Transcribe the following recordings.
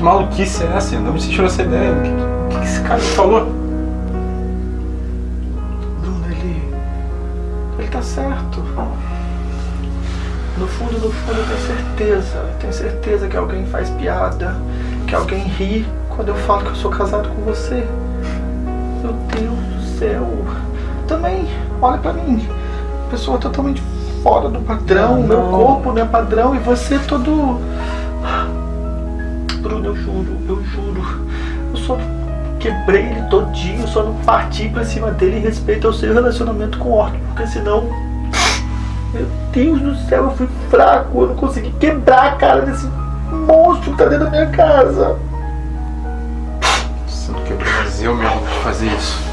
Que maluquice é essa? Não me tirou essa ideia. O que, que, que esse cara falou? Bruno, ele. Ele tá certo. No fundo, no fundo, eu tenho certeza. Eu tenho certeza que alguém faz piada, que alguém ri quando eu falo que eu sou casado com você. Meu Deus do céu. Também, olha pra mim. Pessoa totalmente fora do padrão. Não, Meu não. corpo não é padrão e você todo. Eu juro, eu juro. Eu só quebrei ele todinho, só não parti pra cima dele em respeito ao seu relacionamento com o Orton, porque senão. Meu Deus do céu, eu fui fraco, eu não consegui quebrar a cara desse monstro que tá dentro da minha casa. Você não mas eu mesmo fazer isso.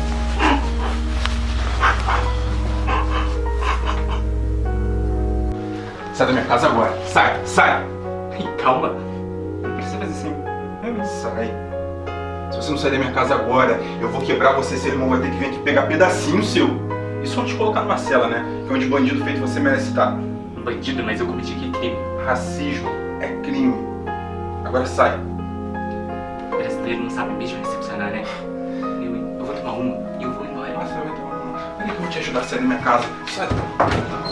Casa agora, eu vou quebrar você, seu irmão vai ter que vir aqui pegar pedacinho seu. E só te colocar numa cela, né? Que onde bandido feito você merece estar. Um bandido, mas eu cometi que crime. Racismo é crime. Agora sai. O brasileiro não sabe mesmo recepcionar, né? Eu, eu vou tomar uma e eu vou embora. Nossa, vai tomar uma. Peraí que eu vou te ajudar a sair da minha casa. Sai.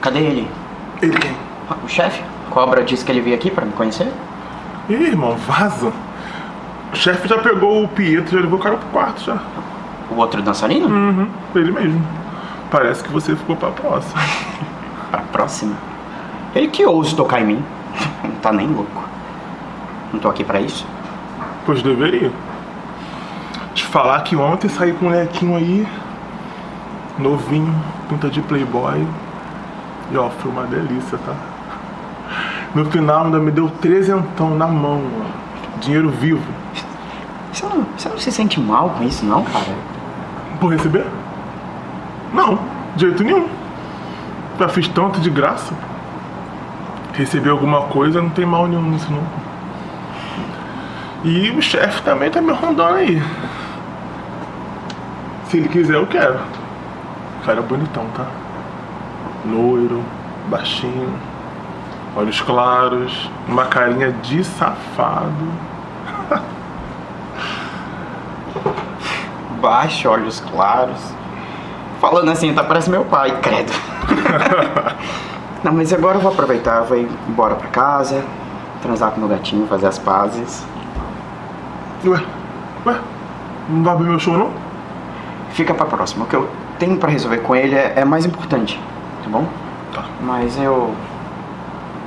Cadê ele? Ele quem? O chefe? Cobra disse que ele veio aqui pra me conhecer? Ih, irmão, vaza. O chefe já pegou o Pietro, já levou o cara pro quarto já. O outro dançarino? Uhum, ele mesmo. Parece que você ficou pra próxima. Pra próxima. Ele que ousa tocar em mim. Não tá nem louco. Não tô aqui pra isso. Pois deveria. Te falar que ontem saí com um molequinho aí, novinho, pinta de playboy. E ó, foi uma delícia, tá? No final ainda me deu trezentão na mão, ó. Dinheiro vivo. Você não, você não se sente mal com isso, não, cara? Por receber? Não, de jeito nenhum. Já fiz tanto de graça. Receber alguma coisa não tem mal nenhum nisso não. E o chefe também tá me rondando aí. Se ele quiser, eu quero. Cara bonitão, tá? Loiro, baixinho, olhos claros, uma carinha de safado. Baixo, olhos claros. Falando assim, tá parece meu pai, credo. não, mas agora eu vou aproveitar, vou ir embora pra casa, transar com meu gatinho, fazer as pazes. Ué, ué, não vai abrir meu show não? Fica pra próxima. O que eu tenho pra resolver com ele é, é mais importante, tá bom? Tá. Mas eu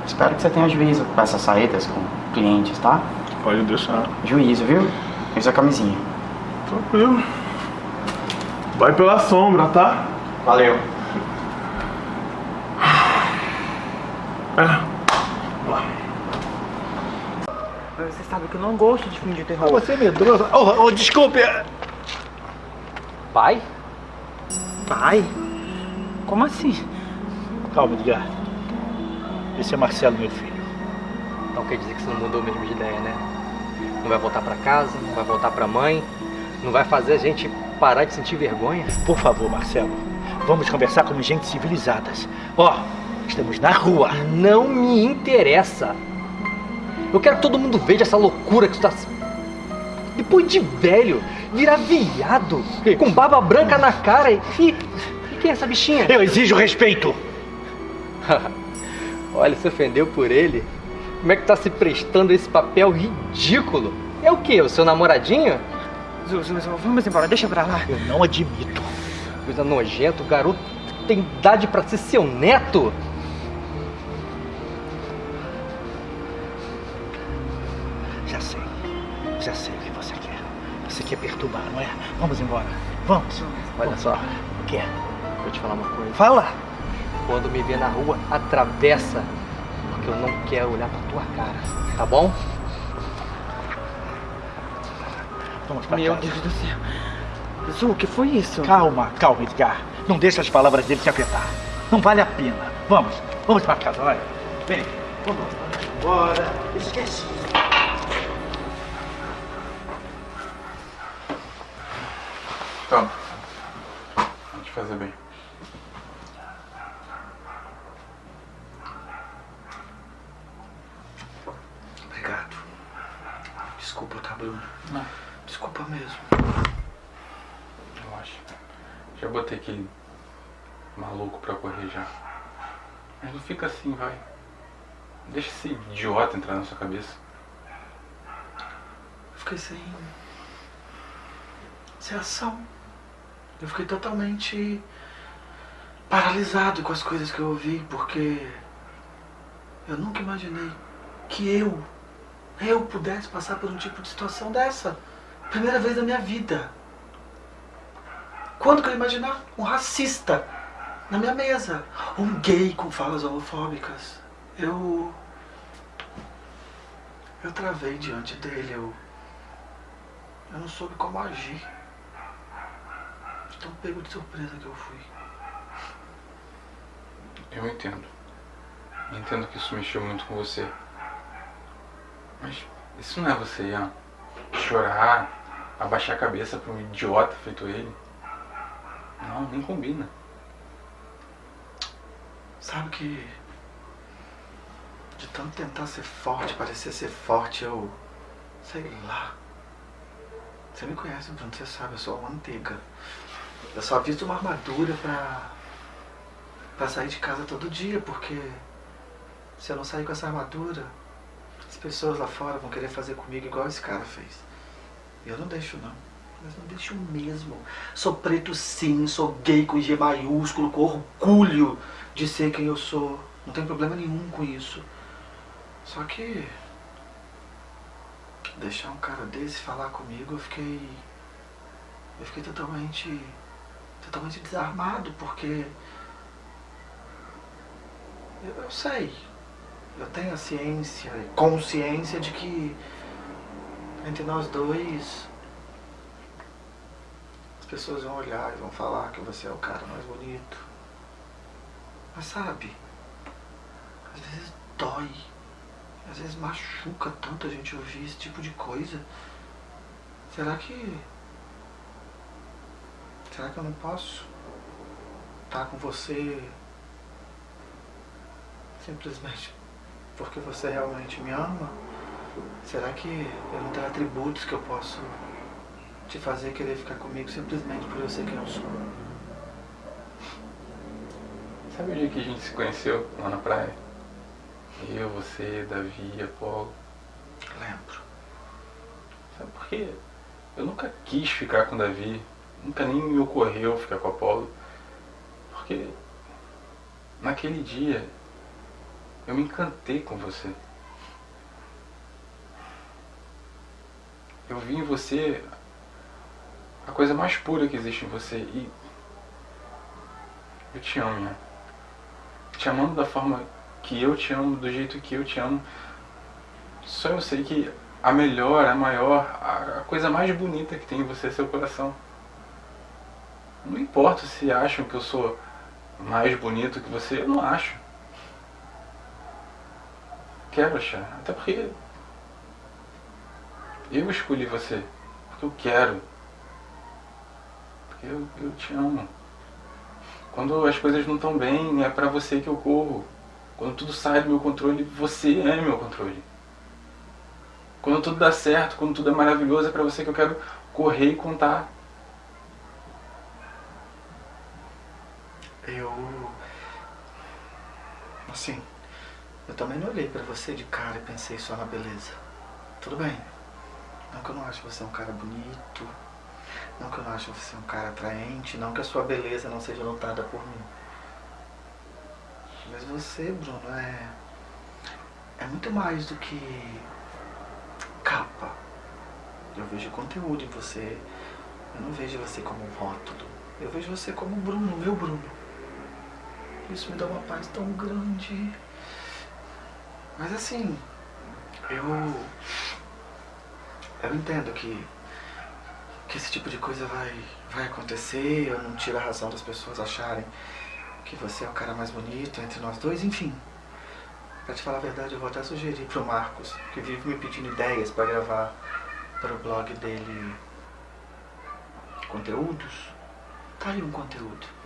espero que você tenha juízo com essas saídas com clientes, tá? Pode deixar. Juízo, viu? Usa a camisinha. Tranquilo. Vai pela sombra, tá? Valeu. É. Você sabe que eu não gosto de filme de terror. Você é medroso. Oh, oh, desculpe. Pai? Pai? Como assim? Calma, Edgar. Esse é Marcelo, meu filho. Então quer dizer que você não mudou mesmo de ideia, né? Não vai voltar pra casa, não vai voltar pra mãe, não vai fazer a gente parar de sentir vergonha? Por favor, Marcelo, vamos conversar como gente civilizadas. Ó, estamos na rua. Não me interessa. Eu quero que todo mundo veja essa loucura que tu tá. Depois de velho, virar viado, com barba branca na cara e. E, quem é essa bichinha? Eu exijo respeito. Olha, se ofendeu por ele. Como é que tá se prestando esse papel ridículo? É o quê? O seu namoradinho? Vamos embora, deixa pra lá. Eu não admito. Coisa nojenta, o garoto tem idade pra ser seu neto. Quer perturbar, não é? Vamos embora. Vamos. Olha só, O quê? vou te falar uma coisa. Fala. Quando me vê na rua, atravessa. Porque eu não quero olhar pra tua cara. Tá bom? Vamos pra Meu casa. Deus do céu. Zu, o que foi isso? Calma, calma, Edgar. Não deixa as palavras dele te afetar. Não vale a pena. Vamos, vamos pra casa, vai. Vem, vamos embora. Esquece. Toma. Vou te fazer bem. Obrigado. Desculpa, tá, Bruno? Não. Desculpa mesmo. Relaxa. Já botei aquele maluco pra correr já. Mas não fica assim, vai. Deixa esse idiota entrar na sua cabeça. Eu fiquei sem. sem ação. Eu fiquei totalmente paralisado com as coisas que eu ouvi, porque eu nunca imaginei que eu, eu pudesse passar por um tipo de situação dessa. Primeira vez na minha vida. Quando que eu ia imaginar um racista na minha mesa? Um gay com falas homofóbicas? Eu. Eu travei diante dele, eu. Eu não soube como agir. Tão pego de surpresa que eu fui. Eu entendo. Entendo que isso mexeu muito com você. Mas isso não é você, Ian. Chorar, abaixar a cabeça pra um idiota feito ele. Não, nem combina. Sabe que. De tanto tentar ser forte, parecer ser forte, eu. Sei lá. Você me conhece, Bruno, você sabe, eu sou uma manteiga. Eu só visto uma armadura pra. pra sair de casa todo dia, porque. Se eu não sair com essa armadura, as pessoas lá fora vão querer fazer comigo igual esse cara fez. Eu não deixo, não. Mas não deixo mesmo. Sou preto sim, sou gay com G maiúsculo, com orgulho de ser quem eu sou. Não tem problema nenhum com isso. Só que. Deixar um cara desse falar comigo, eu fiquei. Eu fiquei totalmente. Totalmente desarmado, porque. Eu, eu sei. Eu tenho a ciência consciência de que entre nós dois as pessoas vão olhar e vão falar que você é o cara mais bonito. Mas sabe, às vezes dói, às vezes machuca tanto a gente ouvir esse tipo de coisa. Será que. Será que eu não posso estar com você simplesmente porque você realmente me ama? Será que eu não tenho atributos que eu posso te fazer querer ficar comigo simplesmente por eu ser quem eu sou? Sabe o dia que a gente se conheceu lá na praia? Eu, você, Davi, Apolo. Lembro. Sabe por quê? Eu nunca quis ficar com o Davi. Nunca nem me ocorreu ficar com o Apolo. Porque naquele dia eu me encantei com você. Eu vi em você a coisa mais pura que existe em você e eu te amo, Ian. Te amando da forma que eu te amo, do jeito que eu te amo. Só eu sei que a melhor, a maior, a a coisa mais bonita que tem em você é seu coração. Não importa se acham que eu sou mais bonito que você, eu não acho. Quero achar. Até porque eu escolhi você. Porque eu quero. Porque eu, eu te amo. Quando as coisas não estão bem, é pra você que eu corro. Quando tudo sai do meu controle, você é meu controle. Quando tudo dá certo, quando tudo é maravilhoso, é pra você que eu quero correr e contar. Eu. Assim. Eu também não olhei pra você de cara e pensei só na beleza. Tudo bem. Não que eu não acho você um cara bonito. Não que eu não acho você um cara atraente. Não que a sua beleza não seja notada por mim. Mas você, Bruno, é. É muito mais do que. capa. Eu vejo conteúdo em você. Eu não vejo você como um rótulo. Eu vejo você como Bruno, meu Bruno. Isso me dá uma paz tão grande. Mas assim, eu. Eu entendo que. que esse tipo de coisa vai, vai acontecer. Eu não tiro a razão das pessoas acharem que você é o cara mais bonito entre nós dois, enfim. Pra te falar a verdade, eu vou até sugerir pro Marcos, que vive me pedindo ideias pra gravar para o blog dele conteúdos. Tá aí um conteúdo.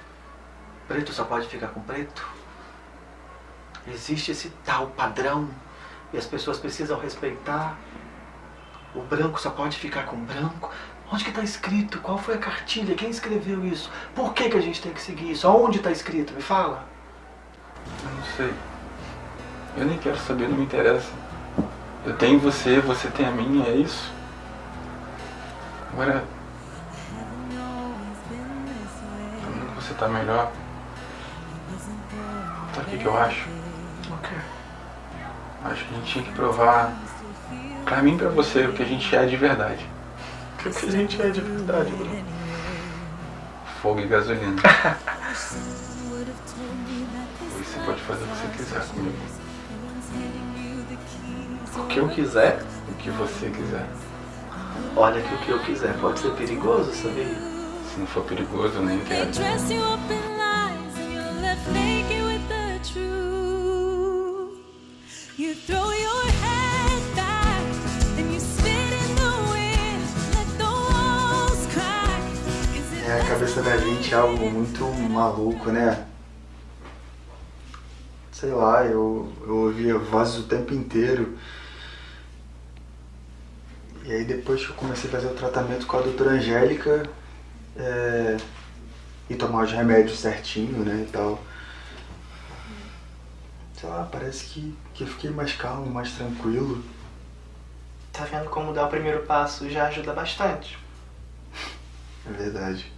Preto só pode ficar com preto? Existe esse tal padrão e as pessoas precisam respeitar. O branco só pode ficar com branco. Onde que tá escrito? Qual foi a cartilha? Quem escreveu isso? Por que, que a gente tem que seguir isso? Aonde tá escrito? Me fala. Eu não sei. Eu nem quero saber, não me interessa. Eu tenho você, você tem a minha, é isso? Agora. Você tá melhor. Sabe o que, que eu acho? O quê? Acho que a gente tinha que provar pra mim e pra você o que a gente é de verdade. O que, a gente é de verdade, Bruno? Fogo e gasolina. Hoje você pode fazer o que você quiser comigo. O que eu quiser? O que você quiser. Olha que o que eu quiser pode ser perigoso, sabia? Se não for perigoso, eu nem quero. É, a cabeça da gente é algo muito maluco, né? Sei lá, eu, eu ouvia vozes o tempo inteiro. E aí depois que eu comecei a fazer o tratamento com a doutora Angélica é, e tomar os remédios certinho, né, e tal. Sei lá, parece que, que eu fiquei mais calmo, mais tranquilo. Tá vendo como dar o primeiro passo já ajuda bastante. É verdade.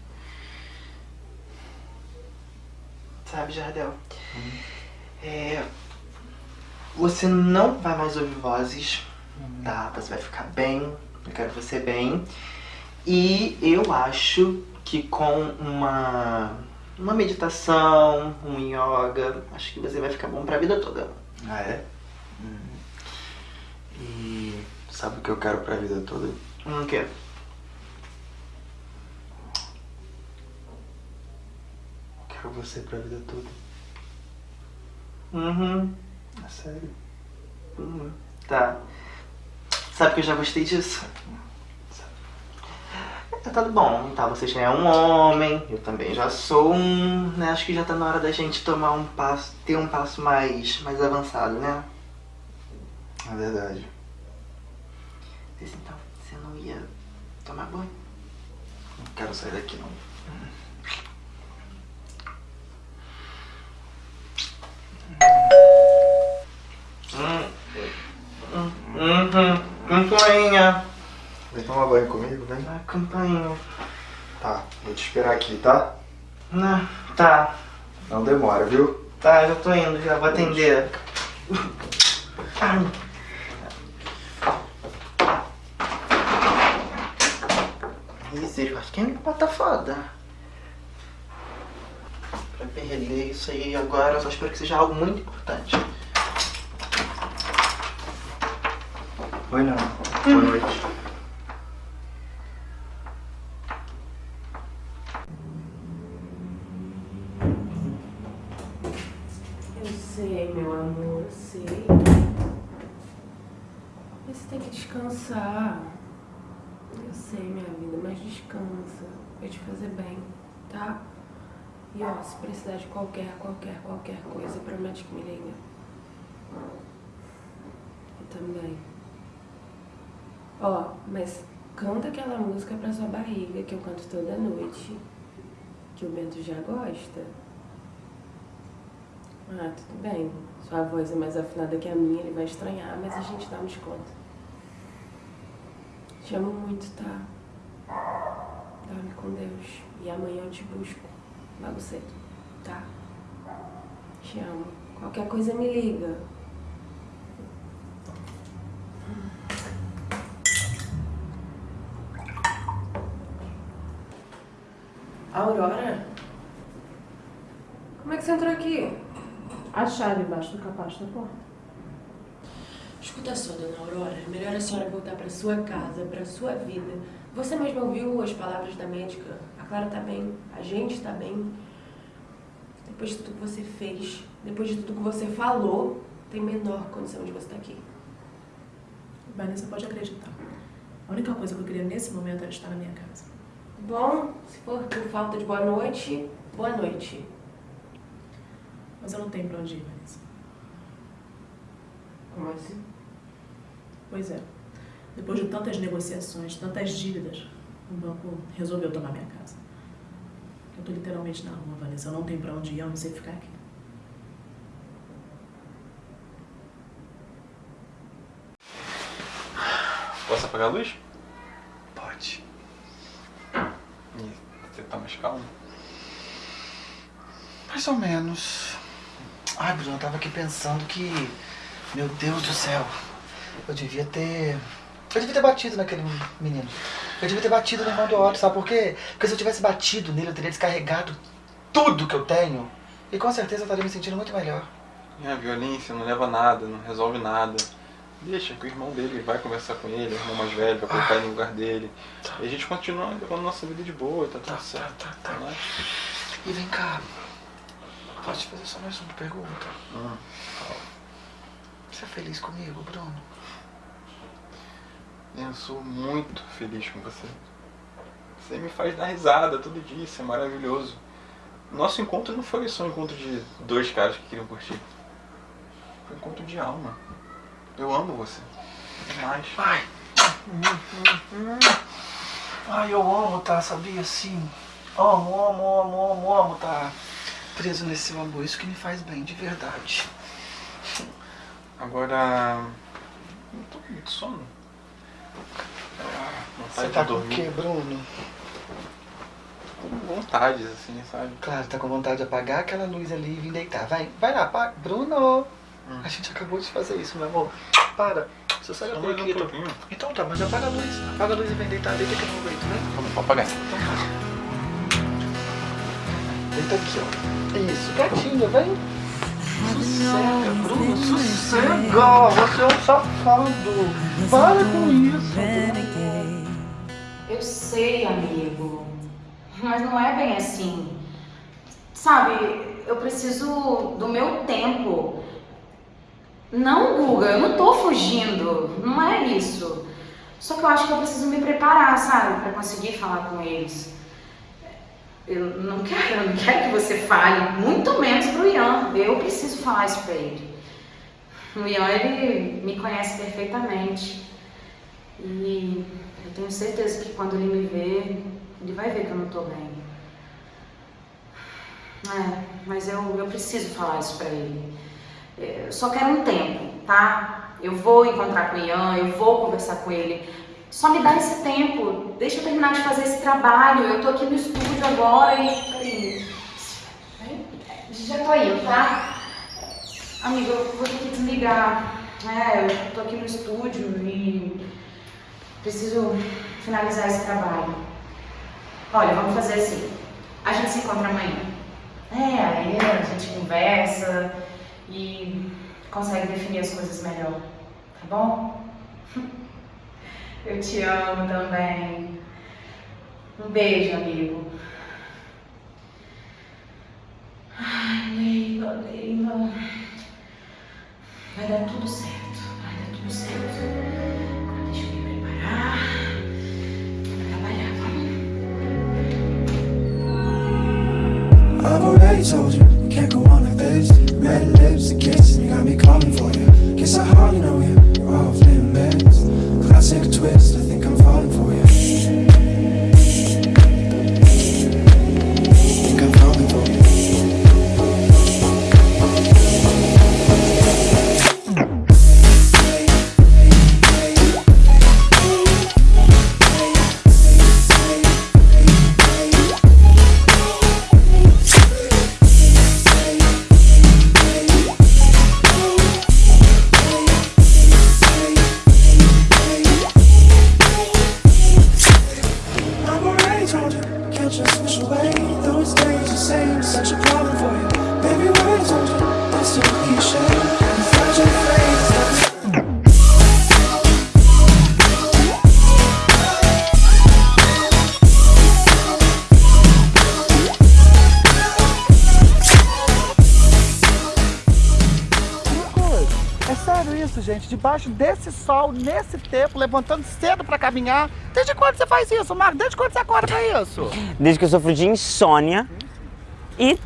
Sabe, Jardel? É. Você não vai mais ouvir vozes, tá? Você vai ficar bem. Eu quero você bem. E eu acho que com uma. Uma meditação, um yoga, acho que você vai ficar bom pra vida toda. Ah, é? Hum. E sabe o que eu quero pra vida toda? O quê? Quero você pra vida toda. Uhum. É sério. Uhum. Tá. Sabe que eu já gostei disso? É, tá bom, tá? Você já é um homem, eu também já sou um, né? Acho que já tá na hora da gente tomar um passo, ter um passo mais, mais avançado, né? É verdade. Então, você não ia tomar banho? Não quero sair daqui não. Hum. Hum. Uhum. Campainha. Vem tomar banho comigo, vem? Ah, campainha. Tá, vou te esperar aqui, tá? Não, tá. Não demora, viu? Tá, já tô indo, já vou atender. Ai. Misericórdia, bota foda? Pra perder isso aí agora, eu só espero que seja algo muito importante. Oi não. Boa noite. Eu sei, meu amor, eu sei. Mas você tem que descansar. Eu sei, minha vida, mas descansa. Vai te fazer bem, tá? E ó, se precisar de qualquer, qualquer, qualquer coisa, promete que me liga. Eu também. Ó, mas canta aquela música pra sua barriga que eu canto toda noite. Que o Bento já gosta. Ah, tudo bem. Sua voz é mais afinada que a minha, ele vai estranhar, mas a gente dá um desconto. Te amo muito, tá? Dorme com Deus. E amanhã eu te busco. Logo cedo, tá? Te amo. Qualquer coisa me liga. Aurora? Como é que você entrou aqui? A chave embaixo do capacho da porta. Escuta só, dona Aurora. É melhor a senhora voltar pra sua casa, pra sua vida. Você mesma ouviu as palavras da médica. A Clara tá bem, a gente tá bem. Depois de tudo que você fez, depois de tudo que você falou, tem menor condição de você estar aqui. Vanessa pode acreditar. A única coisa que eu queria nesse momento era estar na minha casa. Bom, se for por falta de boa noite, boa noite. Mas eu não tenho pra onde ir, Vanessa. Como assim? Pois é. Depois de tantas negociações, tantas dívidas, o banco resolveu tomar minha casa. Eu tô literalmente na rua, Vanessa. Eu não tenho pra onde ir, eu não sei ficar aqui. Posso apagar a luz? Pode. E você tá mais calmo? Mais ou menos. Ai, Bruno, eu tava aqui pensando que. Meu Deus do céu. Eu devia ter. Eu devia ter batido naquele menino. Eu devia ter batido no irmão do Otto, sabe por quê? Porque se eu tivesse batido nele, eu teria descarregado tudo que eu tenho. E com certeza eu estaria me sentindo muito melhor. É, a violência não leva a nada, não resolve nada. Deixa que o irmão dele vai conversar com ele, o irmão mais velho, vai colocar ele no lugar dele. E a gente continua levando nossa vida de boa, tá tudo certo. né? E vem cá. Posso te fazer só mais uma pergunta? Hum. Você é feliz comigo, Bruno? Eu sou muito feliz com você. Você me faz dar risada todo dia, isso é maravilhoso. Nosso encontro não foi só um encontro de dois caras que queriam curtir. Foi um encontro de alma. Eu amo você. Demais. Ai. Ai, eu amo, tá? Sabia? Sim. Amo, amo, amo, amo, amo, tá? Preso nesse seu amor. Isso que me faz bem, de verdade. Agora. Eu tô com muito sono. Você Vontade tá com o quê, Bruno? Com vontades, assim, sabe? Claro, tá com vontade de apagar aquela luz ali e vir deitar. Vai, vai lá, apaga. Bruno! A gente acabou de fazer isso, meu amor. Para. Só sai Só da mais um aqui. pouquinho. Então tá, mas apaga a luz. Apaga a luz e vem deitar. Deita aqui no meu peito, né? Vamos apagar. Então tá. Deita aqui, ó. Isso, quietinho, vem. Sossega, Bruno, sossega. Você é um safado. Para com isso. Eu sei, amigo. Mas não é bem assim. Sabe, eu preciso do meu tempo. Não, Guga, eu não tô fugindo. Não é isso. Só que eu acho que eu preciso me preparar, sabe, pra conseguir falar com eles. Eu não quero, eu não quero que você fale, muito menos pro Ian. Eu preciso falar isso pra ele. O Ian, ele me conhece perfeitamente. E eu tenho certeza que quando ele me ver, ele vai ver que eu não tô bem. É, mas eu, eu preciso falar isso pra ele. Eu só quero um tempo, tá? Eu vou encontrar com o Ian, eu vou conversar com ele. Só me dá esse tempo. Deixa eu terminar de fazer esse trabalho. Eu tô aqui no estúdio agora e. Já tô indo, tá? Amigo, eu vou ter que desligar. É, eu tô aqui no estúdio e preciso finalizar esse trabalho. Olha, vamos fazer assim. A gente se encontra amanhã. É, aí a gente conversa e consegue definir as coisas melhor. Tá bom? Eu te amo também. Um beijo, amigo. Isso, gente? Debaixo desse sol, nesse tempo, levantando cedo pra caminhar. Desde quando você faz isso, Marcos? Desde quando você acorda pra isso? Desde que eu sofro de insônia e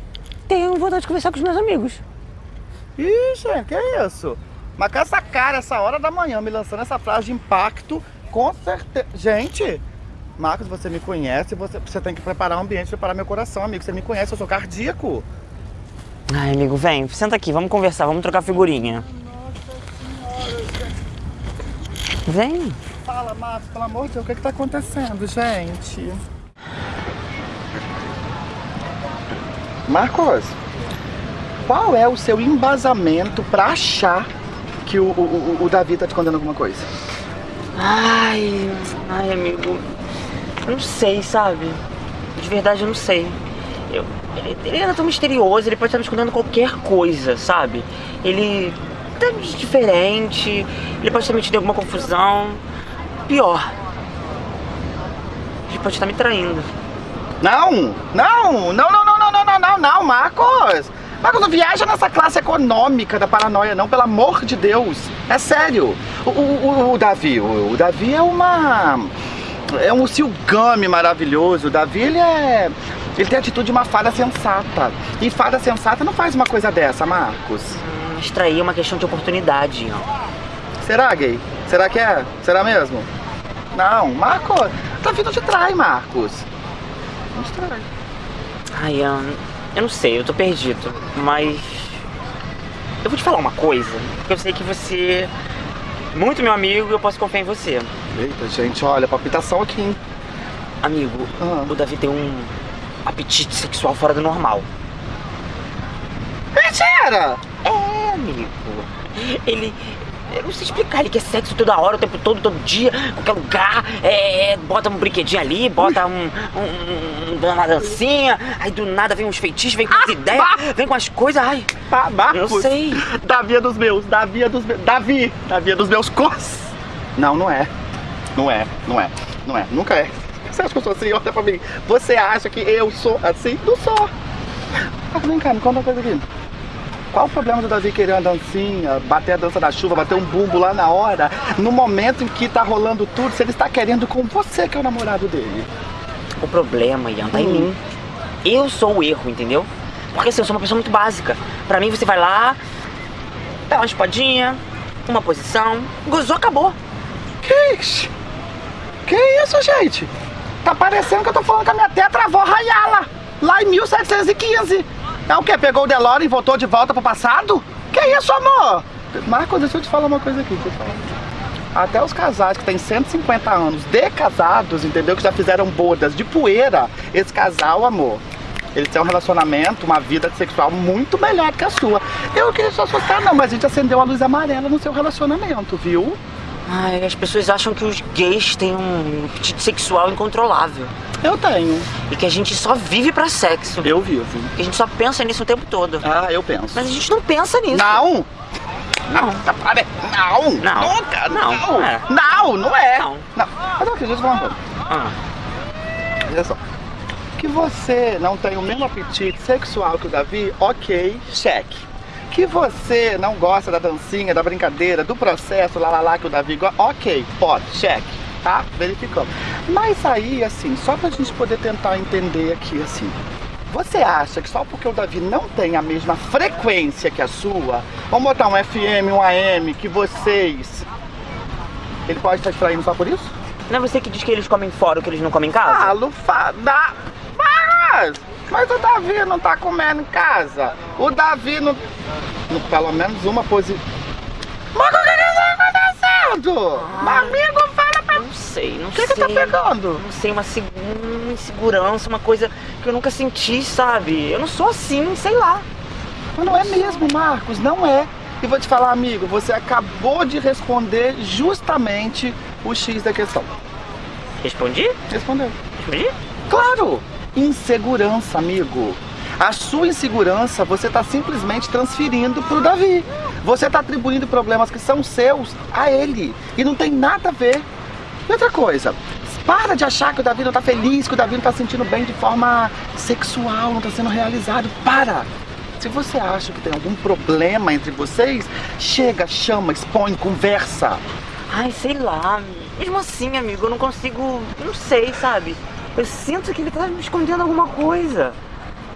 tenho vontade de conversar com os meus amigos. Ih, gente, que isso? Mas com essa cara, essa hora da manhã, me lançando essa frase de impacto, com certeza. Gente, Marcos, você me conhece, você, você tem que preparar o ambiente, preparar meu coração, amigo. Você me conhece, eu sou cardíaco. Ai, amigo, vem, senta aqui, vamos conversar, vamos trocar figurinha. Vem. Fala, Marcos, pelo amor de Deus, o que, que tá acontecendo, gente? Marcos, qual é o seu embasamento pra achar que o, o, o- o Davi tá te contando alguma coisa? Ai, ai, amigo, eu não sei, sabe? De verdade, eu não sei. Eu, ele, ele anda tão misterioso, ele pode estar me escondendo qualquer coisa, sabe? Ele completamente diferente. Ele pode ter me tido alguma confusão. Pior. Ele pode estar me traindo. Não! Não! Não, não, não, não, não, não, não, não, Marcos! Marcos, não viaja nessa classe econômica da paranoia, não, pelo amor de Deus. É sério. O, o, o Davi, o, o Davi é uma é um silgame maravilhoso. O Davi, ele é... Ele tem a atitude de uma fada sensata. E fada sensata não faz uma coisa dessa, Marcos. Extrair é uma questão de oportunidade. Será, gay? Será que é? Será mesmo? Não, Marcos, Davi não te trai, Marcos. Não te trai. Ai, eu, eu não sei, eu tô perdido, mas. Eu vou te falar uma coisa, porque eu sei que você é muito meu amigo e eu posso confiar em você. Eita, gente, olha, palpitação aqui, hein? Amigo, o Davi tem um apetite sexual fora do normal. Mentira! É, amigo. Ele. Eu não sei explicar, ele quer sexo toda hora, o tempo todo, todo dia, qualquer lugar, é, bota um brinquedinho ali, bota um, um- um- uma dancinha, aí do nada vem uns feitiços, vem com as ideias, vem com as coisas, ai. Ah, Marcos, Eu sei. Davi é dos meus, Davi é dos meus. Davi! Davi é dos meus cos. Não, não é. Não é, não é, não é, nunca é. Você acha que eu sou assim? Olha pra mim. Você acha que eu sou assim? Não sou. Ah, vem cá, me conta uma coisa aqui. Qual o problema do Davi querer uma dancinha, bater a dança da chuva, bater um bumbo lá na hora, no momento em que tá rolando tudo, se ele está querendo com você, que é o namorado dele? O problema, Ian, tá em Hum. mim. Eu sou o erro, entendeu? Porque assim, eu sou uma pessoa muito básica. Pra mim, você vai lá, dá uma espadinha, uma posição, gozou, acabou. Que isso? Que isso, gente? Tá parecendo que eu tô falando com a minha tetravó Rayala, lá em 1715. É o quê? Pegou o DeLorean e voltou de volta pro passado? Que isso, amor? Marcos, deixa eu te falar uma coisa aqui. Até os casais que têm 150 anos de casados, entendeu? Que já fizeram bodas de poeira, esse casal, amor, eles têm um relacionamento, uma vida sexual muito melhor que a sua. Eu não queria te assustar, não, mas a gente acendeu a luz amarela no seu relacionamento, viu? Ai, as pessoas acham que os gays têm um apetite sexual incontrolável. Eu tenho. E que a gente só vive pra sexo. Eu vivo. Que a gente só pensa nisso o tempo todo. Ah, eu penso. Mas a gente não pensa nisso. Não! Não. Não! Não. Nunca! Não, Não! não é. Não, não é! Não. Não. Mas eu acredito uma coisa. Ah. Olha só. Que você não tem o mesmo apetite sexual que o Davi, ok, cheque. Que você não gosta da dancinha, da brincadeira, do processo, lá lá lá que o Davi gosta, ok, pode, cheque, tá? Verificamos. Mas aí, assim, só pra gente poder tentar entender aqui, assim. Você acha que só porque o Davi não tem a mesma frequência que a sua, vamos botar um FM, um AM, que vocês. Ele pode estar distraindo só por isso? Não é você que diz que eles comem fora o que eles não comem em casa? Ah, Lufada! Mas, mas o Davi não tá comendo em casa. O Davi não. pelo menos uma posição. Mas o que que tá acontecendo? Meu amigo, fala pra Não sei, não O que sei. que tá pegando? Não sei, uma, seg- uma insegurança, uma coisa que eu nunca senti, sabe? Eu não sou assim, sei lá. Mas não é mesmo, Marcos, não é. E vou te falar, amigo, você acabou de responder justamente o X da questão. Respondi? Respondeu. Respondi? Claro! Insegurança, amigo. A sua insegurança você está simplesmente transferindo pro Davi. Você está atribuindo problemas que são seus a ele. E não tem nada a ver. E outra coisa, para de achar que o Davi não tá feliz, que o Davi não tá se sentindo bem de forma sexual, não tá sendo realizado. Para! Se você acha que tem algum problema entre vocês, chega, chama, expõe, conversa. Ai, sei lá. Mesmo assim, amigo, eu não consigo. Não sei, sabe? Eu sinto que ele tá me escondendo alguma coisa.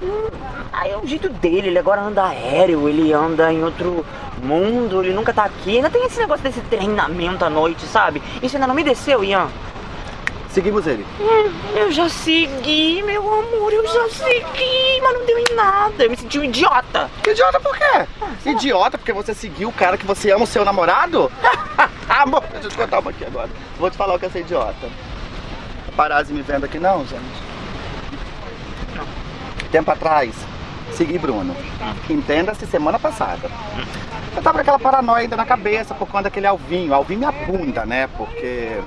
Hum, Aí é o jeito dele, ele agora anda aéreo, ele anda em outro mundo, ele nunca tá aqui. Ainda tem esse negócio desse treinamento à noite, sabe? Isso ainda não me desceu, Ian. Seguimos ele. Hum, Eu já segui, meu amor, eu já segui, mas não deu em nada. Eu me senti um idiota. Idiota por quê? Idiota porque você seguiu o cara que você ama, o seu namorado? Amor, deixa eu te contar uma aqui agora. Vou te falar o que é ser idiota. Parazzi me vendo aqui não, gente? Tempo atrás, segui Bruno. Entenda-se semana passada. Eu tava com aquela paranoia ainda na cabeça por conta daquele Alvinho. Alvinho minha bunda, né? Porque.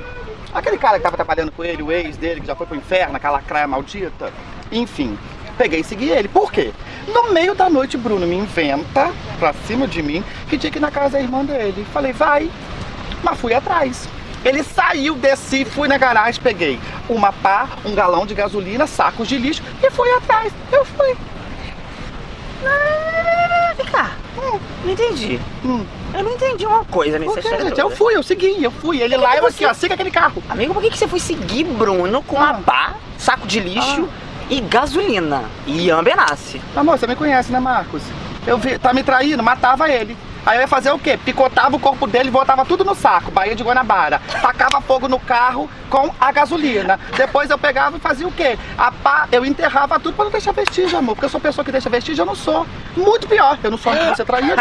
Aquele cara que tava trabalhando com ele, o ex dele, que já foi pro inferno, aquela craia maldita. Enfim, peguei e segui ele. Por quê? No meio da noite, Bruno me inventa pra cima de mim que tinha que ir na casa da irmã dele. Falei, vai. Mas fui atrás. Ele saiu, desci, fui na garagem, peguei uma pá, um galão de gasolina, sacos de lixo e fui atrás. Eu fui. Ah, Vem cá. Não entendi. Eu não entendi uma coisa nessa quê, história. gente? Eu fui, eu segui, eu fui. Ele que lá, que eu aqui, ó, siga aquele carro. Amigo, por que, que você foi seguir Bruno com uma pá, saco de lixo e gasolina? E Ian Benassi. Amor, você me conhece, né, Marcos? Eu vi, tá me traindo, matava ele. Aí eu ia fazer o quê? Picotava o corpo dele e botava tudo no saco, Bahia de Guanabara. Tacava fogo no carro com a gasolina. Depois eu pegava e fazia o quê? A pá, eu enterrava tudo pra não deixar vestígio, amor. Porque eu sou pessoa que deixa vestígio, eu não sou. Muito pior, eu não sou de você traído.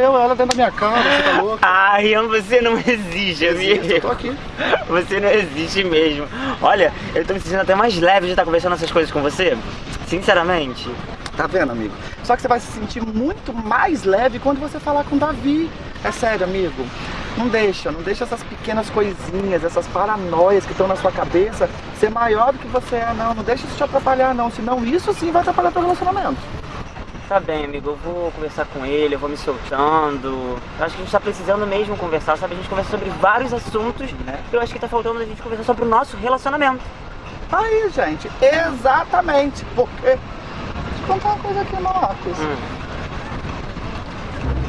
eu, ela dentro da minha cama, você tá louco. Ai, você não existe, amigo. eu tô aqui. Você não existe mesmo. Olha, eu tô me sentindo até mais leve de estar conversando essas coisas com você. Sinceramente. Tá vendo, amigo? Só que você vai se sentir muito mais leve quando você falar com o Davi. É sério, amigo. Não deixa, não deixa essas pequenas coisinhas, essas paranoias que estão na sua cabeça ser maior do que você é, não. Não deixa isso te atrapalhar, não. Senão isso sim vai atrapalhar teu relacionamento. Tá bem, amigo, eu vou conversar com ele, eu vou me soltando. Eu acho que a gente tá precisando mesmo conversar, sabe? A gente conversa sobre vários assuntos. Eu acho que tá faltando a gente conversar sobre o nosso relacionamento. Aí, gente, exatamente. Porque. Eu contar uma coisa aqui, Marcos.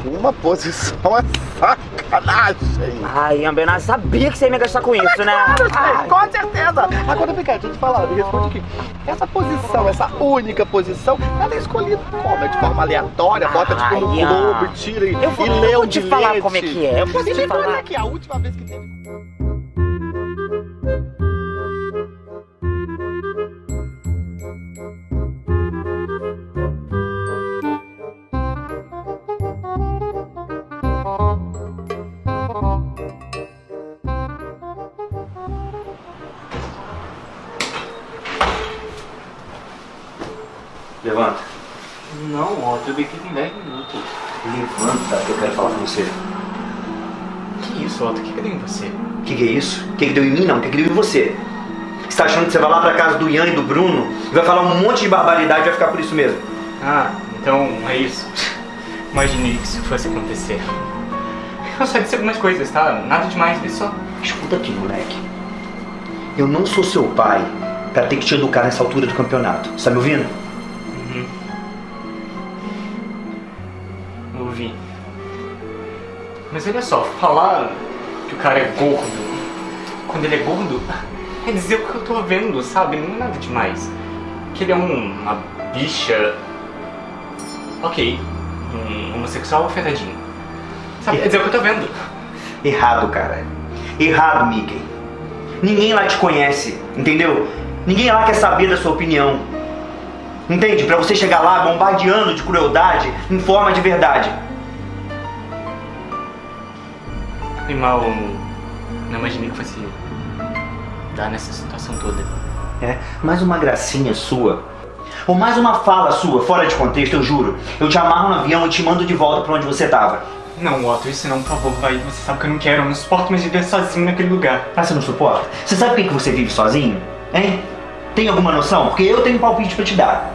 Uma posição é sacanagem. Ai, Ian Benassi, sabia que você ia me gastar com isso, né? Claro, Ai. com certeza. Agora vem cá, deixa eu te falar, me responde aqui. Essa posição, essa única posição, ela é escolhida como? É de forma aleatória, bota tipo no globo, e tira e, Eu vou- e eu lê vou o te falar como é que é, eu vou te falar. aqui, a última vez que teve... que, é isso? O que, que deu em mim? Não, o que, que deu em você? Você tá achando que você vai lá pra casa do Ian e do Bruno e vai falar um monte de barbaridade e vai ficar por isso mesmo? Ah, então é isso. Imaginei que isso fosse acontecer. Eu só disse algumas coisas, tá? Nada demais, vê só. Escuta aqui, moleque. Eu não sou seu pai pra ter que te educar nessa altura do campeonato. Você tá me ouvindo? Uhum. Ouvi. Mas olha só, falar que o cara é gordo, quando ele é gordo, é dizer o que eu tô vendo, sabe? Não é nada demais. que ele é um, uma bicha. Ok, um homossexual afetadinho. Sabe, quer dizer o que eu tô vendo. Errado, cara. Errado, Mickey. Ninguém lá te conhece, entendeu? Ninguém lá quer saber da sua opinião. Entende? Pra você chegar lá bombardeando de crueldade em forma de verdade. E mal, não imaginei que fosse dar nessa situação toda. É, mais uma gracinha sua. Ou mais uma fala sua, fora de contexto, eu juro. Eu te amarro no avião e te mando de volta pra onde você tava. Não, Otto, isso não, por favor, vai. Você sabe que eu não quero, eu não suporto mais viver sozinho naquele lugar. Ah, você não suporta? Você sabe por que que você vive sozinho? Hein? Tem alguma noção? Porque eu tenho um palpite pra te dar.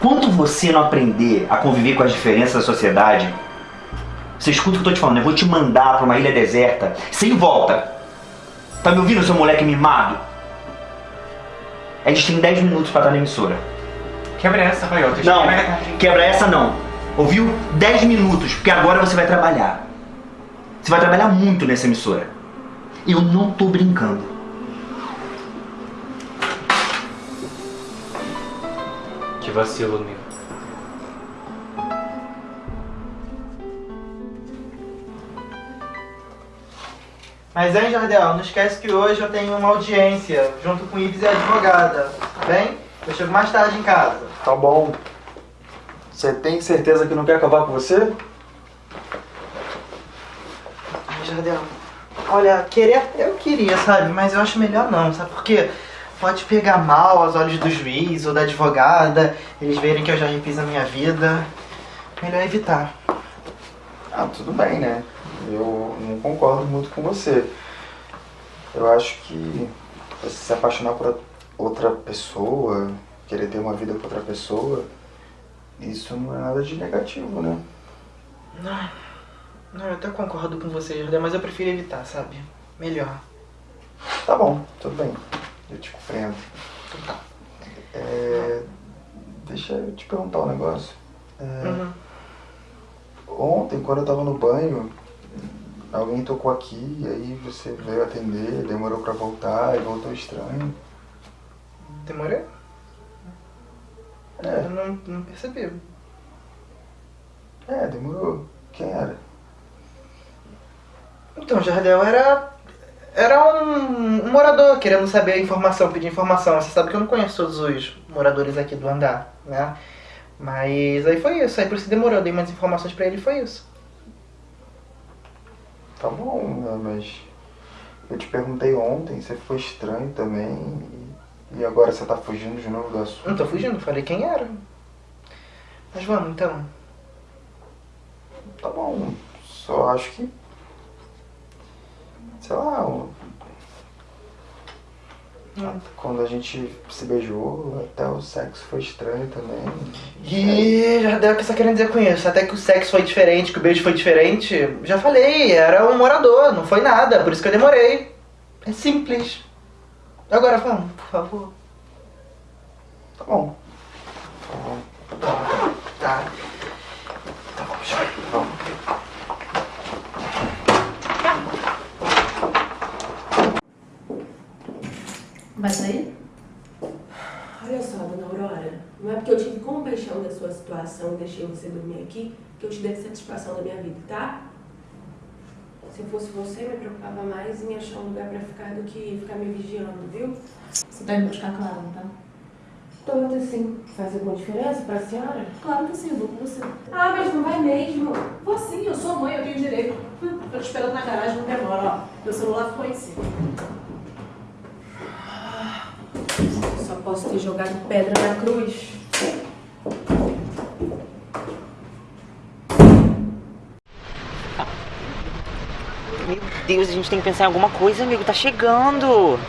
Quando você não aprender a conviver com as diferenças da sociedade, você escuta o que eu tô te falando, eu vou te mandar pra uma ilha deserta, sem volta. Tá me ouvindo, seu moleque mimado? A gente tem 10 minutos pra estar na emissora. Quebra essa, vai, Otto. Não, quebra essa não. Ouviu? 10 minutos, porque agora você vai trabalhar. Você vai trabalhar muito nessa emissora. Eu não tô brincando. Que vacilo, meu. Mas, hein, Jardel, não esquece que hoje eu tenho uma audiência junto com o Ives e a advogada, tá bem? Eu chego mais tarde em casa. Tá bom. Você tem certeza que não quer acabar com você? Ai, Jardel, olha, querer eu queria, sabe? Mas eu acho melhor não, sabe por quê? Pode pegar mal aos olhos do juiz ou da advogada, eles verem que eu já refiz a minha vida. Melhor evitar. Ah, tudo bem, né? Eu não concordo muito com você. Eu acho que você se apaixonar por outra pessoa, querer ter uma vida com outra pessoa, isso não é nada de negativo, né? Não, não, eu até concordo com você, mas eu prefiro evitar, sabe? Melhor. Tá bom, tudo bem. Eu te compreendo. Então tá. É, deixa eu te perguntar um negócio. É, Uhum. Ontem, quando eu tava no banho, alguém tocou aqui, e aí você veio atender, demorou pra voltar e voltou estranho. Demorei? É. Eu não, não percebi. É, demorou. Quem era? Então, Jardel era. Era um, um morador querendo saber a informação, pedir informação. Você sabe que eu não conheço todos os moradores aqui do andar, né? Mas aí foi isso, aí por isso demorou, eu dei umas informações pra ele e foi isso. Tá bom, né, mas eu te perguntei ontem, você foi estranho também, e, agora você tá fugindo de novo do assunto. Não tô fugindo, falei quem era. Mas vamos então. Tá bom, só acho que. Sei lá, o- quando a gente se beijou, até o sexo foi estranho também. O que você tá querendo dizer com isso? Até que o sexo foi diferente, que o beijo foi diferente. Já falei, era um morador, não foi nada, por isso que eu demorei. É simples. Agora vamos, por favor. Tá bom. Tá. Tá bom, já. Vamos. Vai sair? Olha só, dona Aurora, não é porque eu tive compaixão da sua situação e deixei você dormir aqui que eu te dei satisfação da minha vida, tá? Se eu fosse você, me preocupava mais em achar um lugar pra ficar do que ficar me vigiando, viu? Você tá indo buscar Clara, não tá? Tô, sim. Faz alguma diferença pra senhora? Claro que sim, eu vou com você. Ah, mas não vai mesmo. Vou sim, eu sou mãe, eu tenho direito. Tô te esperando na garagem, não demora, ó. Meu celular ficou em cima. Posso ter jogado pedra na cruz. Meu Deus, a gente tem que pensar em alguma coisa, amigo. Tá chegando.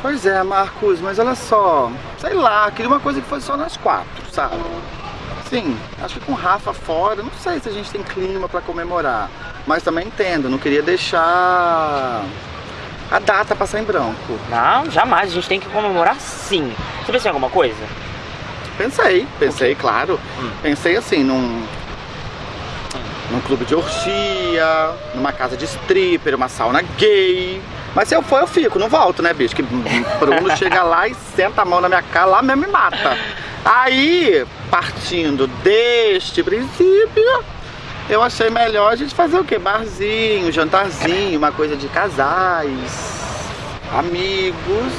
Pois é, Marcos, mas olha só, sei lá, queria uma coisa que fosse só nós quatro, sabe? Sim, acho que com o Rafa fora, não sei se a gente tem clima pra comemorar. Mas também entendo, não queria deixar a data passar em branco. Não, jamais. A gente tem que comemorar sim. Você pensou em alguma coisa? Pensei, pensei, claro. Pensei assim, num. num clube de orgia, numa casa de stripper, uma sauna gay. Mas se eu for, eu fico, não volto, né, bicho? Que Bruno chega lá e senta a mão na minha cara, lá mesmo me mata. Aí, partindo deste princípio, eu achei melhor a gente fazer o quê? Barzinho, jantarzinho, uma coisa de casais, amigos,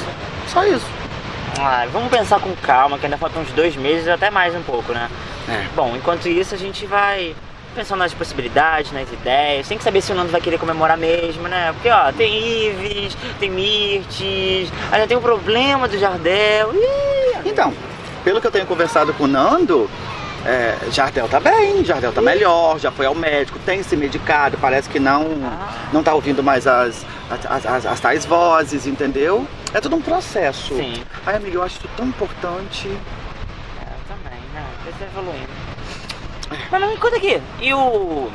só isso. Ah, vamos pensar com calma, que ainda faltam uns dois meses, até mais um pouco, né? Bom, enquanto isso a gente vai pensando nas possibilidades, nas ideias. Tem que saber se o Nando vai querer comemorar mesmo, né? Porque, ó, tem Ives, tem Mirtes, ainda tem o problema do Jardel. Ih, Então, pelo que eu tenho conversado com o Nando, é, Jardel tá bem, Jardel tá melhor, já foi ao médico, tem se medicado, parece que não, não tá ouvindo mais as, as, as, as tais vozes, entendeu? É tudo um processo. Sim. Ai, amiga, eu acho isso tão importante. É, também, né? Ser evoluindo. Mas não me conta aqui. E o.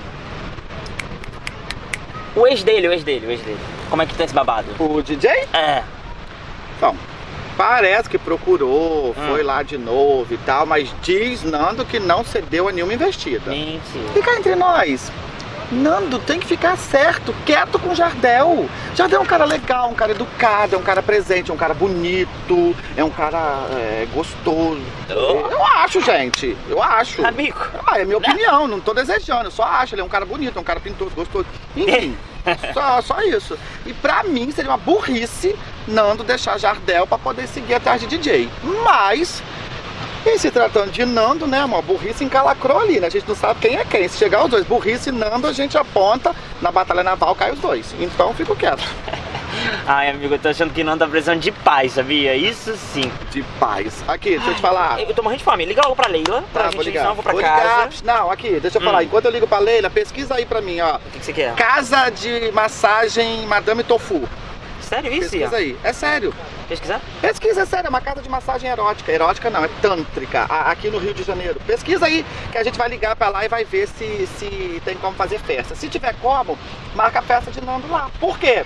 O ex dele, o ex dele, o ex dele. Como é que tá esse babado? O DJ? É. Bom, parece que procurou, foi lá de novo e tal, mas diz Nando que não cedeu a nenhuma investida. Mentira. Fica entre nós. Nando tem que ficar certo, quieto com o Jardel. Jardel é um cara legal, um cara educado, é um cara presente, é um cara bonito, é um cara é, gostoso. Eu acho, gente. Eu acho. Amigo. Ah, é minha opinião, não tô desejando. Eu só acho. Ele é um cara bonito, é um cara pintoso, gostoso. Enfim, só, só isso. E pra mim seria uma burrice Nando deixar Jardel pra poder seguir atrás de DJ. Mas. E se tratando de Nando, né, uma burrice encalacrou ali, né? A gente não sabe quem é quem. Se chegar os dois, burrice e Nando, a gente aponta, na batalha naval cai os dois. Então fico quieto. Ai, amigo, eu tô achando que não tá precisando de paz, sabia? Isso sim. De paz. Aqui, deixa eu te falar. Eu tô morrendo de fome. Liga logo pra Leila, pra Tá, gente vou ligar. senão eu vou pra Vou casa. ligar. Não, aqui, deixa eu falar. Hum. Enquanto eu ligo pra Leila, pesquisa aí pra mim, ó. O que, que você quer? Casa de massagem Madame Tofu. Sério isso, Pesquisa Ian? aí. É sério. Pesquisar? Pesquisa, é sério. É uma casa de massagem erótica. Erótica não, é tântrica. Aqui no Rio de Janeiro. Pesquisa aí, que a gente vai ligar pra lá e vai ver se, se tem como fazer festa. Se tiver como, marca a festa de Nando lá. Por quê?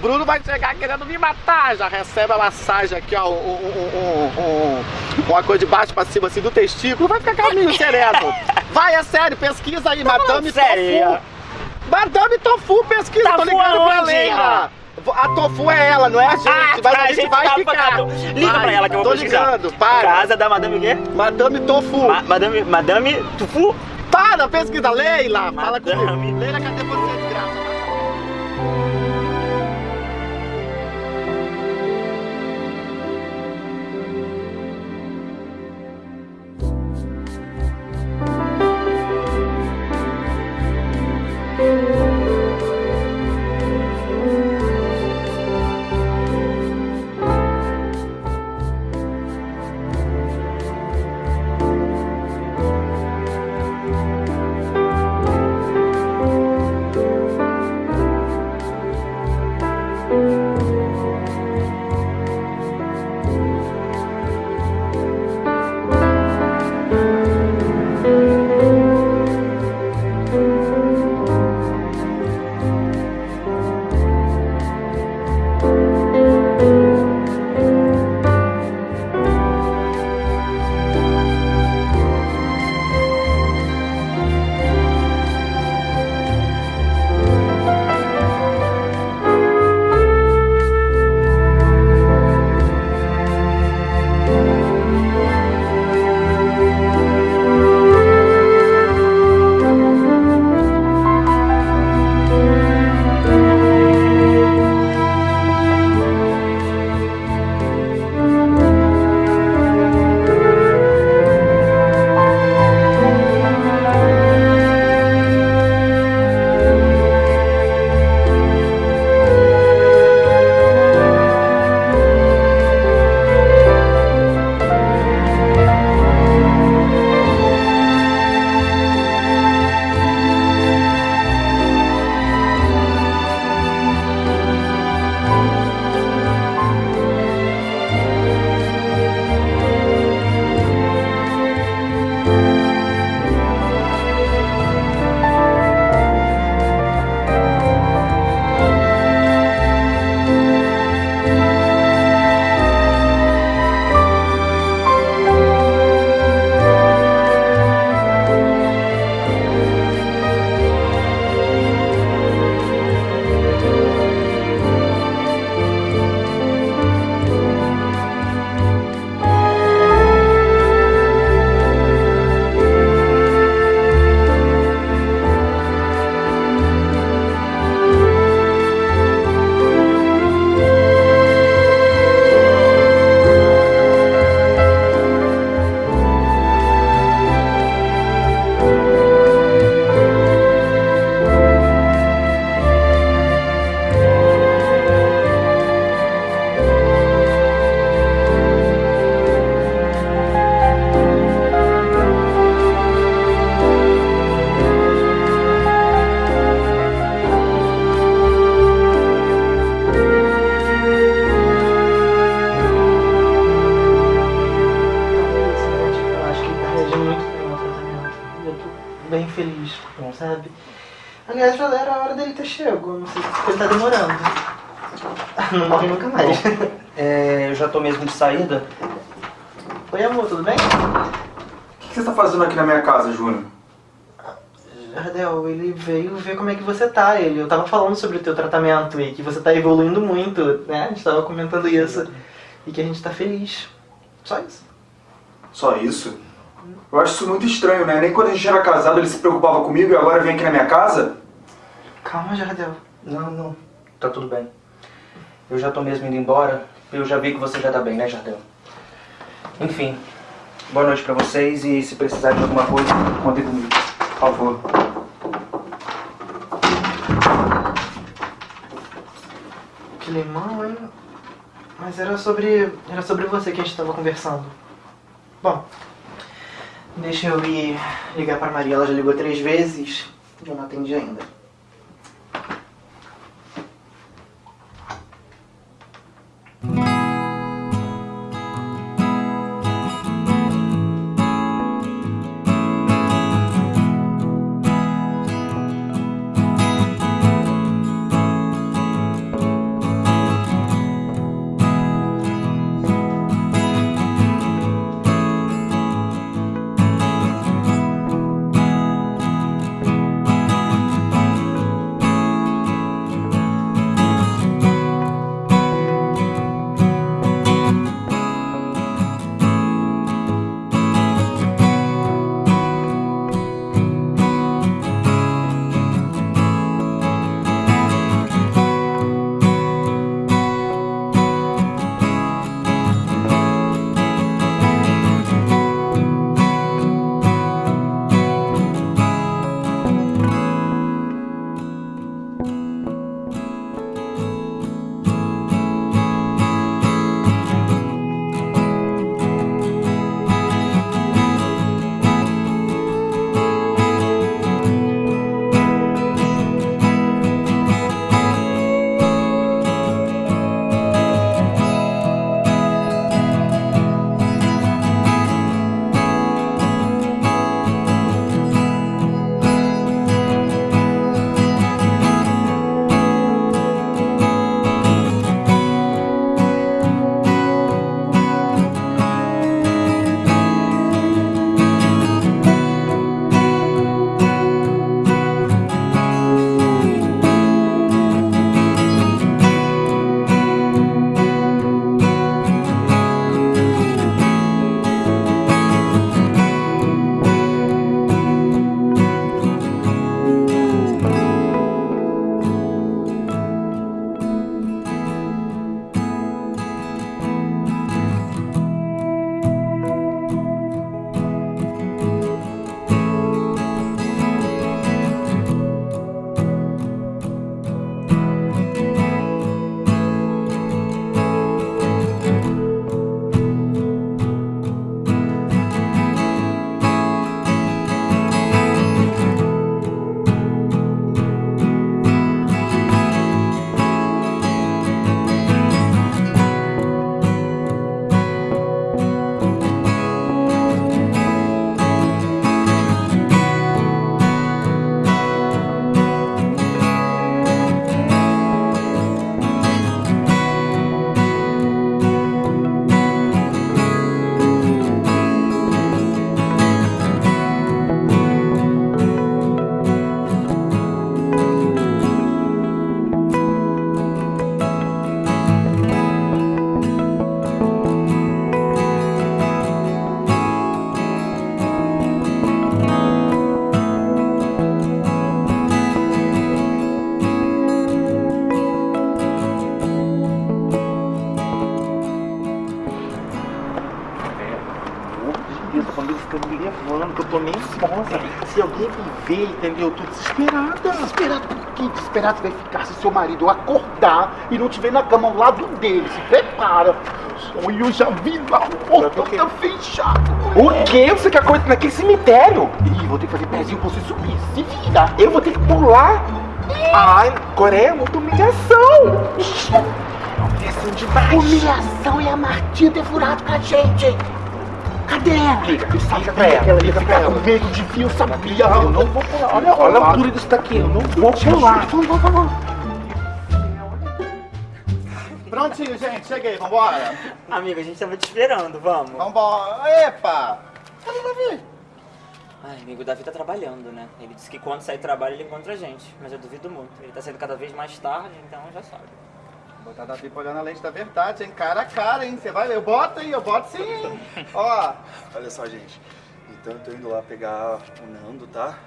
Bruno vai chegar querendo me matar. Já recebe a massagem aqui, ó. Um, um- um- um- uma coisa de baixo pra cima, assim, do testículo. Vai ficar caminho sereno. Vai, é sério. Pesquisa aí, Madame sério, Tofu. Madame Tofu, pesquisa. Tô Tofu ligando pra Leila. A Tofu é ela, não é a gente. Ah, mas tá, a a gente, gente vai tá ficar. focado. Liga Vai, pra ela que eu vou Tô pesquisar. ligando, para. Casa da Madame o quê? Madame Tofu. Ma- Madame, Madame Tufu? Para, pesquisa, Leila. Fala comigo. Leila, cadê você, desgraça? Thank Não morre nunca mais. É, eu já tô mesmo de saída. Oi, amor, tudo bem? O que você tá fazendo aqui na minha casa, Júnior? Jardel, ele veio ver como é que você tá. Ele, eu tava falando sobre o teu tratamento e que você tá evoluindo muito, né? A gente tava comentando isso. E que a gente tá feliz. Só isso. Só isso? Eu acho isso muito estranho, né? Nem quando a gente era casado ele se preocupava comigo e agora vem aqui na minha casa? Calma, Jardel. Não, não. Tá tudo bem. Eu já tô mesmo indo embora. Eu já vi que você já tá bem, né, Jardel? Enfim, boa noite pra vocês e se precisar de alguma coisa, contem comigo. Por favor. Que limão, hein? Mas era sobre. Era sobre você que a gente tava conversando. Bom, deixa eu ir ligar pra Maria. Ela já ligou três vezes e eu não atendi ainda. Se alguém me ver, entendeu? Eu tô desesperada. Desesperada por quê? Desesperada você vai ficar se seu marido acordar e não te ver na cama ao lado dele. Se prepara. Sonho, eu já vi lá, o portão tá fechado. O quê? Você quer coisa naquele cemitério? Ih, vou ter que fazer pezinho pra você subir. Se vira. Eu vou ter que pular? Ai, Coreia é muita humilhação. Humilhação demais. Humilhação é a Martinha ter furado com a gente, hein? Cadê ela? Liga, liga pra ela, que ela ia liga ficar pra com ela. medo de mim, eu sabia. Eu não vou pular. Olha, Olha a altura disso daqui, eu não vou pular. Vamos, vamos, vamos. Prontinho, gente, cheguei, vambora. Amigo, a gente tava te esperando, vamos. Vambora. Epa! Cadê o Davi? Ai, amigo, o Davi tá trabalhando, né? Ele disse que quando sair do trabalho ele encontra a gente, mas eu duvido muito. Ele tá saindo cada vez mais tarde, então já sabe. Vou botar Davi pra olhar na lente da verdade, hein? Cara a cara, hein? Você vai ver. Eu boto, hein? Eu boto sim, hein? Ó. Olha só, gente. Então eu tô indo lá pegar o Nando, tá?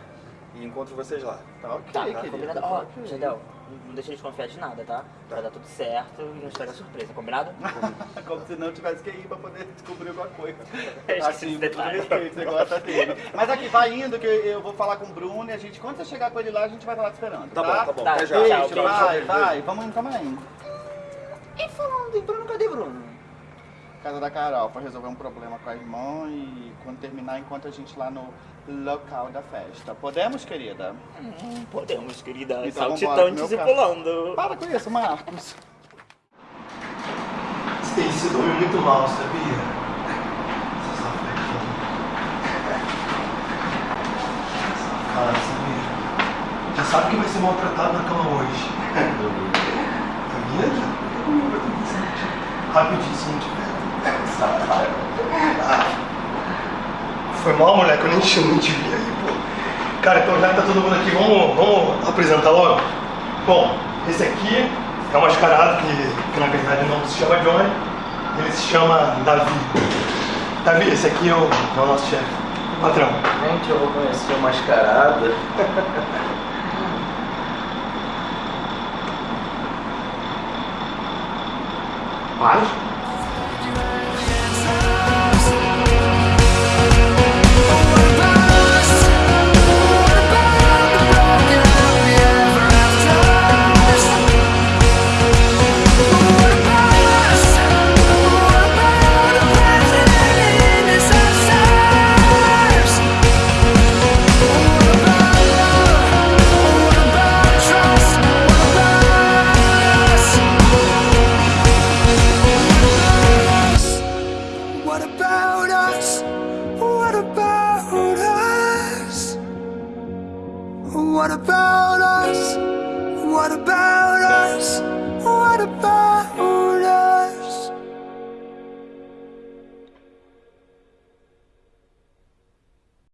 E encontro vocês lá. Tá ok, Tá, querido. combinado? tá Ó, ok. Jadel, não deixa eles confiar de nada, tá? Vai dar tudo certo e não estraga a surpresa, combinado? Como se não tivesse que ir pra poder descobrir alguma coisa. Esqueci Assim, todo detalhe. respeito, você gosta dele. Mas aqui, vai indo que eu vou falar com o Bruno e a gente, quando você chegar com ele lá, a gente vai estar lá te esperando. Tá Tá, bom, tá bom. Tá, já. Beijo, Tchau, beijo. vai, Beijo. vai. Vamos indo, calma aí. E falando em Bruno, cadê Bruno? Casa da Carol, pra resolver um problema com a irmã e quando terminar, encontra a gente lá no local da festa. Podemos, querida? Hum, podemos, querida. Então Saltitantes e pulando. Para com isso, Marcos. Stacy dorme muito mal, sabia? Safada, sabia? Já sabe que vai ser maltratado na cama hoje. Sabia fica comigo, vai ter que se não tiver. Safada. Ah. Foi mal, moleque, eu nem nem te vi aí, pô. Cara, então já que tá todo mundo aqui, vamos, vamos apresentar logo? Bom, esse aqui é um mascarado que, que na verdade não se chama Johnny, ele se chama Davi. Davi, esse aqui é o, é o nosso chefe, patrão. Gente, eu vou conhecer o mascarada. Para.